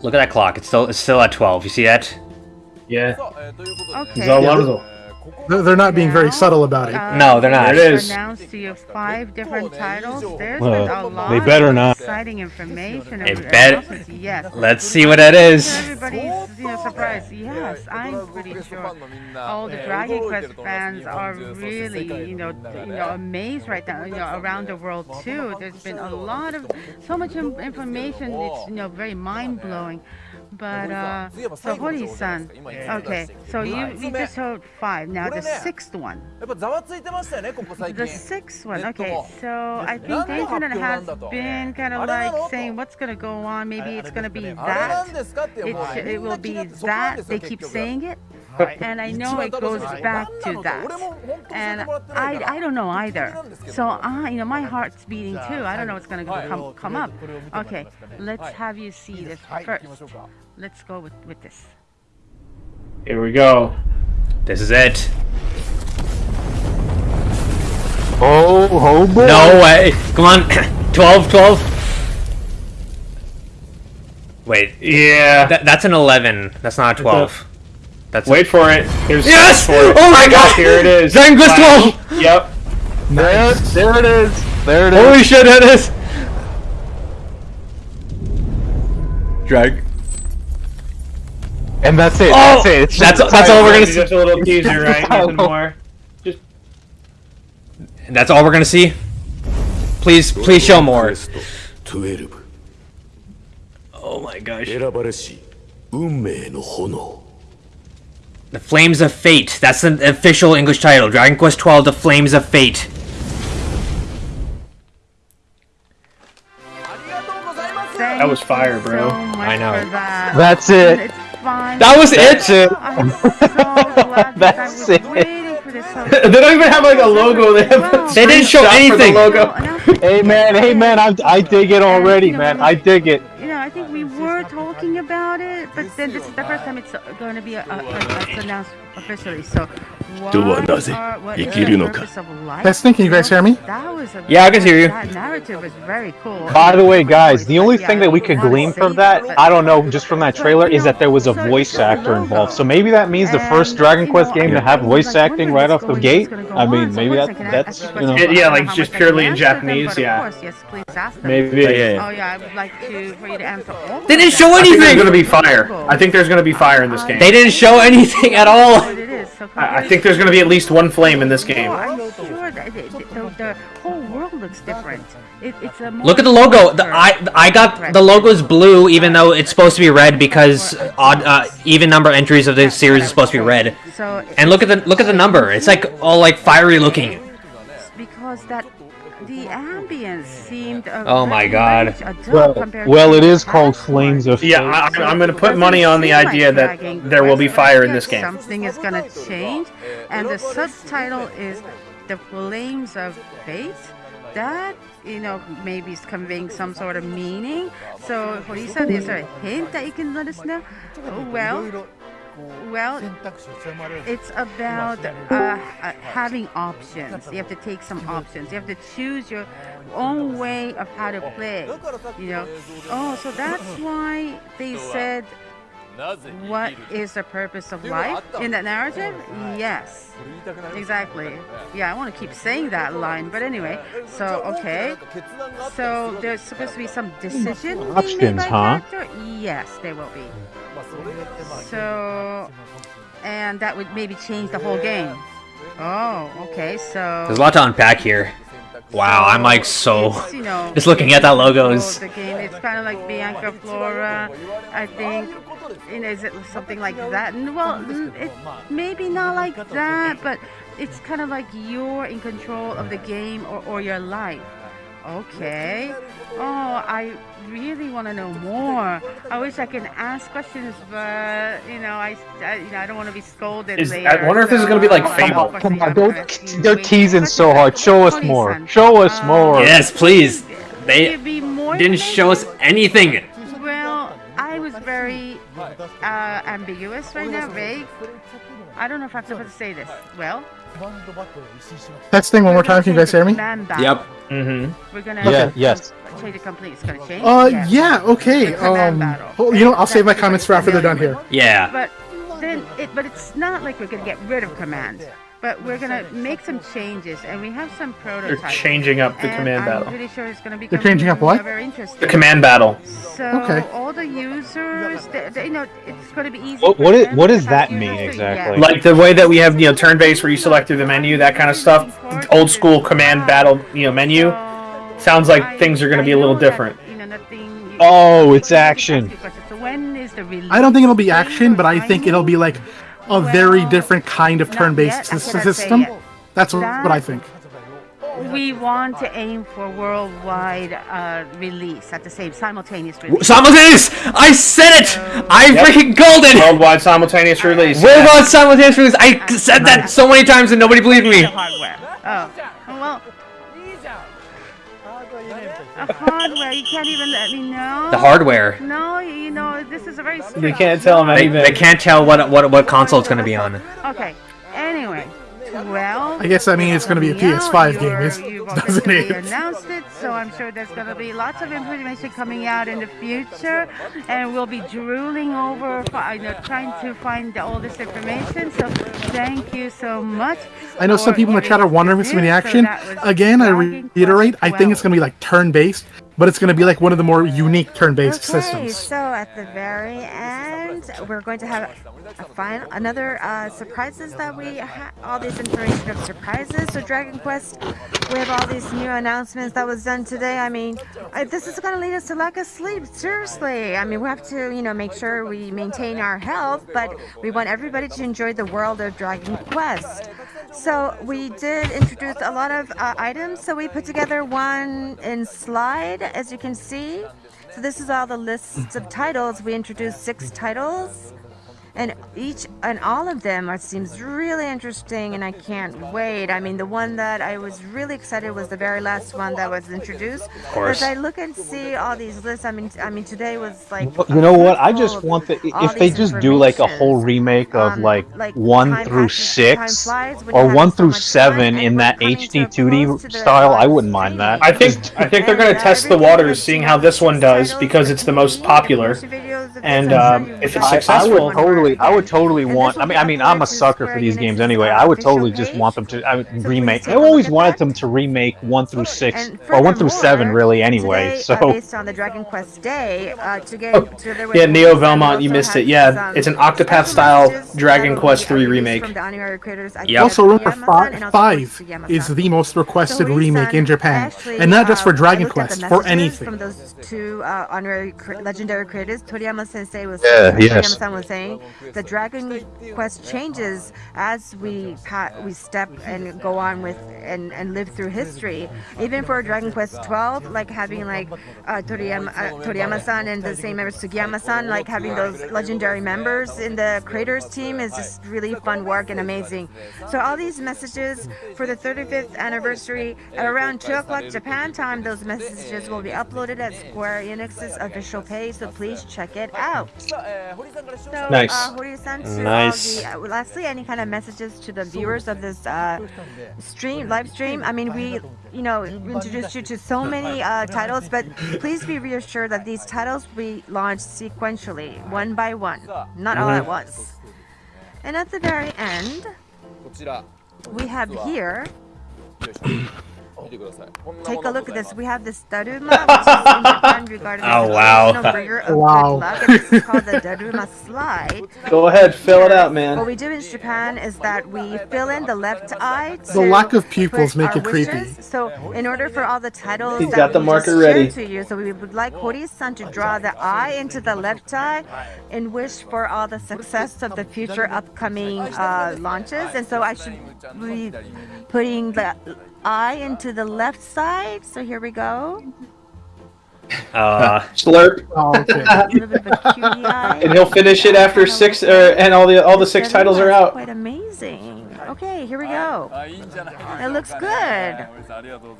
Look at that clock. It's still it's still at 12. You see that? Yeah. Okay. They're they're not being very subtle about it. Uh, No, they're not. It is. Announced to you five different titles. There's Well, been a lot they better not. exciting information. They and bet- announcements, Yes. Let's see what that is. Everybody's you know surprised. Yes, I'm pretty sure all the Dragon Quest fans are really you know you know amazed right now. You know around the world too. There's been a lot of so much information. It's you know very mind blowing. But uh, so Hori-san, okay, so you, you just heard five. Now the sixth one. the sixth one, okay. So I think the internet has been kind of like saying what's going to go on. Maybe it's going to be that. It, it will be that. They keep saying it and I know it goes back to that. And I, I don't know either. So, I, you know, my heart's beating too. I don't know what's going to come, come up. Okay, let's have you see this first. Let's go with, with this. Here we go. This is it. Oh, oh boy. No way. Come on. 12, 12. Wait. Yeah. Th that's an 11. That's not a 12. That's a- Wait for it. Here's Yes! for it. Oh my god! Here it is. Dragon Quest Wow. 12! Yep. There, there it is. There it is. Holy shit, that is! Drag. And that's it. Oh! That's it. It's That's- just- that's all we're gonna Just see. a little teaser, right? Nothing more. That's all we're gonna see? Please, please show more. 12 Oh my gosh. 選ばれし運命の炎 The Flames of Fate. That's the official English title. Dragon Quest XII, The Flames of Fate. That was fire, bro. So I know. That. That's it. That was it. So That's that it. they don't even have like a logo. They, have they didn't show anything. The logo. hey man, hey man, I, I dig it already, man. I dig it were talking about it, but then this is the first time it's going to be announced officially. So, do what does it? That's thinking. You guys hear me? Yeah, I can hear you. Cool. By the way, guys, the only thing that we could glean from that, I don't know, just from that trailer, is that there was a voice actor involved. So maybe that means the first Dragon Quest game to have voice acting right off the gate. I mean, maybe that that's you know. yeah, like just purely in Japanese. Yeah. Maybe. Yeah, yeah, I would like to for you to answer all. They didn't show anything. There's gonna be fire. I think there's gonna be fire in this game. They didn't show anything at all. What it is, so I, I think there's gonna be at least one flame in this game. Oh, I'm sure that the, the, the whole world looks different. It, it's a Look at the logo. The, I I got the logo's blue, even though it's supposed to be red because odd uh, even number entries of the series is supposed to be red. So And look at the look at the number. It's like all like fiery looking. because that the ambience seemed. Oh my God. Well, well, it is called Flames one. of Yeah, Fate. I, I'm gonna put money on the seem like idea that there will be Quest, but I fire in this game. Something is gonna change, and the subtitle is "The Flames of Fate." That you know maybe is conveying some sort of meaning. So, Hori-san, is there a hint that you can let us know? Oh, well, well, it's about uh, having options. You have to take some options. You have to choose your own way of how to play. You know. Oh, so that's why they said what is the purpose of life in that narrative? Yes, exactly. Yeah, I want to keep saying that line, but anyway. So okay. So there's supposed to be some decision Options, huh? Yes, there will be. So, and that would maybe change the whole game. Oh, okay. So There's a lot to unpack here. Wow, I'm like so. you know, Just looking at that logo it's is. the game. It's kind of like Bianca Flora. I think. You know, is it something like that? Well, it maybe not like that, but it's kind of like you're in control of the game or, or your life. Okay. Oh, I really want to know more. I wish I can ask questions, but you know, I, I you know, I don't want to be scolded Is- later. I wonder if this is gonna be like so- Fable. Come on, don't, they're teasing so hard. Show us more. Show us more. Yes, please. They Give more didn't show us anything. Well, I was very uh, ambiguous right now, vague. I don't know if I'm supposed to say this. Well, Testing one more time. Can you guys hear me? Yep. Mm-hmm. We're gonna Yeah, yes. change it complete. It's gonna change. Uh, Yes. yeah. Okay. Um, battle. well, you know, I'll save my comments for after they're done here. Yeah. But then, it, but it's not like we're gonna get rid of command. But we're gonna make some changes, and we have some prototypes. They're changing up the and command I'm battle. pretty sure it's gonna be. They're changing up what? The command battle. So Okay. all the users, they, they, you know, it's going to be easy. What- for what i- them what to does that mean exactly? yeah. Like the way that we have, you know, turn-based where you select through the menu, that kind of stuff. Old school command battle, you know, menu. Sounds like things are gonna be a little different. you know, nothing- you- Oh, it's you can ask action. I don't think it'll be action, but I think it'll be like a very different kind of turn-based yet. I sys- cannot say system. That's what That- what I think. We want to aim for worldwide uh, release at the same simultaneous release. Simultaneous! I said it! I Yep. freaking called it! Worldwide simultaneous release. Worldwide simultaneous release! I said that so many times and nobody believed me! The hardware. Oh, a hardware. You can't even let me know. The hardware. No, you know this is a very. They can't tell them They, anything. they can't tell what what what console it's gonna be on. Okay. Anyway, well. I guess I mean it's gonna be a PS5 game, is- doesn't it? announced it, so I'm sure there's gonna be lots of information coming out in the future, and we'll be drooling over, you know, trying to find all this information. So thank you so much. I know some people in the chat are wondering if it's this. gonna be action. was Again, I reiterate, I think it's gonna be like turn-based, but it's gonna be like one of the more unique turn-based Okay, systems. so at the very end, we're going to have a final, another uh, surprises that we all this information of surprises. So Dragon Quest, we have all these new announcements that was done today. I mean, I, this is going to lead us to lack of sleep. Seriously, I mean, we have to, you know, make sure we maintain our health, but we want everybody to enjoy the world of Dragon Quest. So we did introduce a lot of uh, items. So we put together one in slide, as you can see. So this is all the lists of titles. We introduced six titles, and each and all of them are seems really interesting, and I can't wait. I mean, the one that I was really excited was the very last one that was introduced. Of course. As I look and see all these lists, I mean, I mean, today was like. Well, You know what? I just want the if they just do like a whole remake of Um, like like one through six flies or one having so through seven and in that coming to HD close 2D to the style. I wouldn't mind that. I think I think they're gonna test the waters, seeing how this one does, because it's the most popular. And um, if it's I, I successful, would totally, I would totally want. I mean, I mean, I'm a sucker for these games anyway. I would totally just want them to I would remake. I always wanted them to remake one through six or one through seven, really. Anyway, so uh, based on the Dragon Quest Day, uh, to get together with yeah, Neo Velmont, you missed it. Yeah, it's an Octopath-style Dragon Quest released remake. from the animated creators, Akira Yep. Also, remember, Toriyama-san and fi- also five is the most requested remake in Japan, and not just for um, Dragon looked at the Quest, for messages anything. From those two uh, honorary cre- legendary creators, Toriyama Sensei was Yeah, yes. Was saying the Dragon Quest changes as we we step and go on with and, and live through history. Even for Dragon Quest 12, like having like uh, Toriyama uh, Toriyama-san and the same members Sugiyama-san, like having those legendary members in the creators team is just really fun work and amazing. So all these messages for the 35th anniversary at around 2 o'clock Japan time, those messages will be uploaded at Square Enix's official page, so please check it Oh. out. Uh, uh, nice. Nice. uh, lastly, any kind of messages to the viewers of this uh, stream, live stream? I mean, we, you know, introduced you to so many uh, titles, but please be reassured that these titles we launched sequentially, one by one, not all at mhm. once. And at the very end, we have here 見てくださいこんなも Take の a で look ご at ざい this. ます We have this Daruma, which is in Japan regarded as Oh, the wow. traditional bringer of Wow. good luck. And this is called the Daruma slide. Go ahead, fill it out, What man. we do in Japan is that we fill in the left eye. To The lack of pupils put make our it creepy. wishes. So, in order for all the titles He's that got the we marker just shared ready. to you, so we would like Hori-san to draw the eye into the left eye and wish for all the success of the future upcoming uh, launches. And so I should be putting the eye into the left side. So here we go. Uh, Slurp, Oh, okay. A little bit of a cutie eye. and he'll finish it after six, uh, and all the all the six titles are out. Quite amazing. Okay, Okay, here we go. It looks good.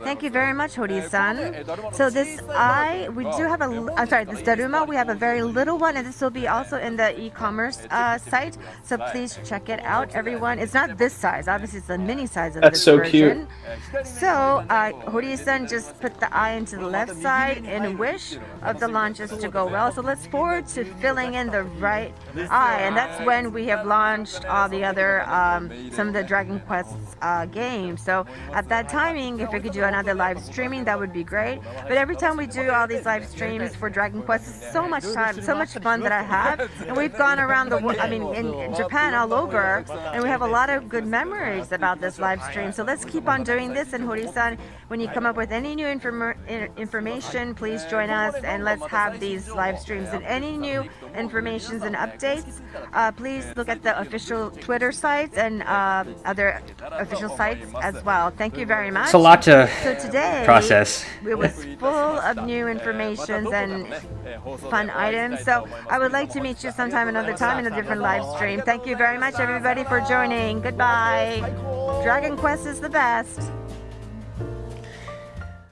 Thank you very much, Hori-san. So this eye, we do have a, I'm sorry, this Daruma, we have a very little one, and this will be also in the e-commerce uh, site. So please check it out, everyone. It's not this size, obviously it's the mini size of That's this so cute. version. So uh, Hori-san just put the eye into the left side in wish of the launches to go well. So let's forward to filling in the right eye, and that's when we have launched all the other um, some of the Dragon Quest uh, games. So at that timing, if we could do another live streaming, that would be great. But every time we do all these live streams for Dragon Quest, it's so much time, so much fun that I have, and we've gone around the world. I mean, in, in Japan, all over, and we have a lot of good memories about this live stream. So let's keep on doing this. And Hori-san, when you come up with any new inform- information, please join us and let's have these live streams. And any new informations and updates, uh, please look at the official Twitter sites and uh, other official sites as well. Thank you very much. It's a lot to So today, process. it was full of new informations and fun items. So I would like to meet you sometime another time in a different live stream. Thank you very much, everybody, for joining. Goodbye. Dragon Quest is the best.